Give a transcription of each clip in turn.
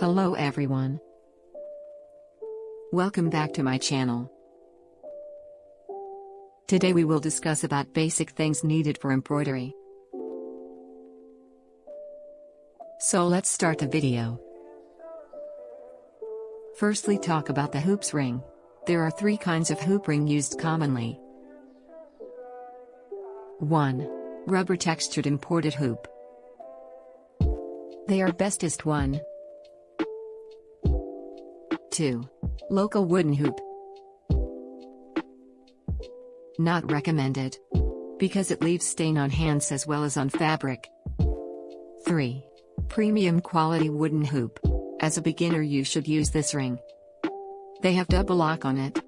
Hello everyone. Welcome back to my channel. Today we will discuss about basic things needed for embroidery. So let's start the video. Firstly talk about the hoops ring. There are three kinds of hoop ring used commonly. 1. Rubber textured imported hoop. They are bestest one. 2. Local wooden hoop. Not recommended. Because it leaves stain on hands as well as on fabric. 3. Premium quality wooden hoop. As a beginner you should use this ring. They have double lock on it.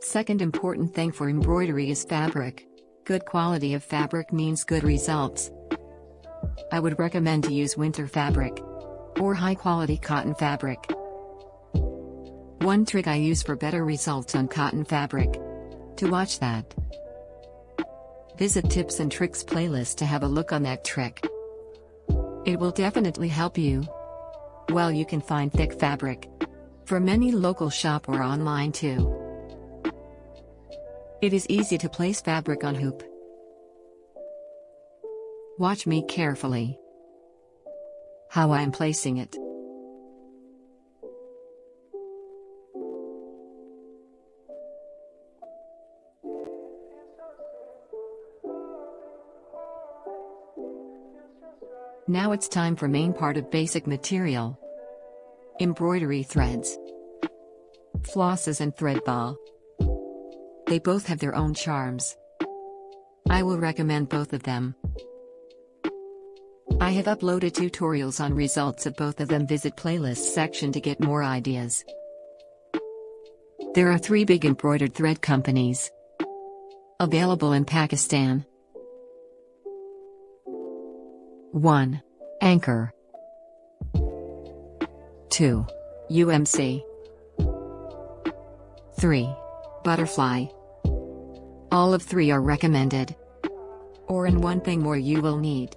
Second important thing for embroidery is fabric. Good quality of fabric means good results. I would recommend to use winter fabric. Or high quality cotton fabric. One trick I use for better results on cotton fabric. To watch that, visit tips and tricks playlist to have a look on that trick. It will definitely help you. Well you can find thick fabric. From any local shop or online too. It is easy to place fabric on hoop. Watch me carefully. How I am placing it. Now it's time for main part of basic material. Embroidery threads. Flosses and thread ball. They both have their own charms. I will recommend both of them. I have uploaded tutorials on results of both of them visit playlist section to get more ideas. There are three big embroidered thread companies. Available in Pakistan. 1. Anchor 2. DMC 3. Butterfly All of three are recommended. Or in one thing more you will need.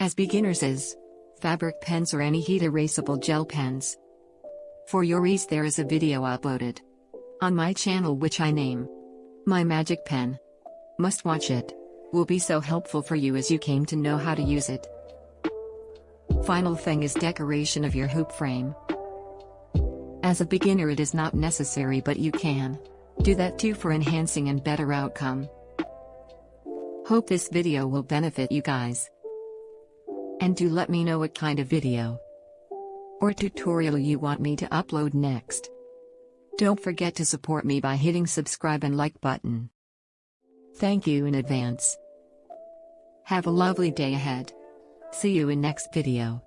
As beginners is fabric pens or any heat erasable gel pens. For your ease there is a video uploaded on my channel which I name My Magic Pen. Must watch it. Will be so helpful for you as you came to know how to use it. Final thing is decoration of your hoop frame. As a beginner it is not necessary but you can do that too for enhancing and better outcome. Hope this video will benefit you guys. And do let me know what kind of video or tutorial you want me to upload next. Don't forget to support me by hitting subscribe and like button. Thank you in advance. Have a lovely day ahead. See you in next video.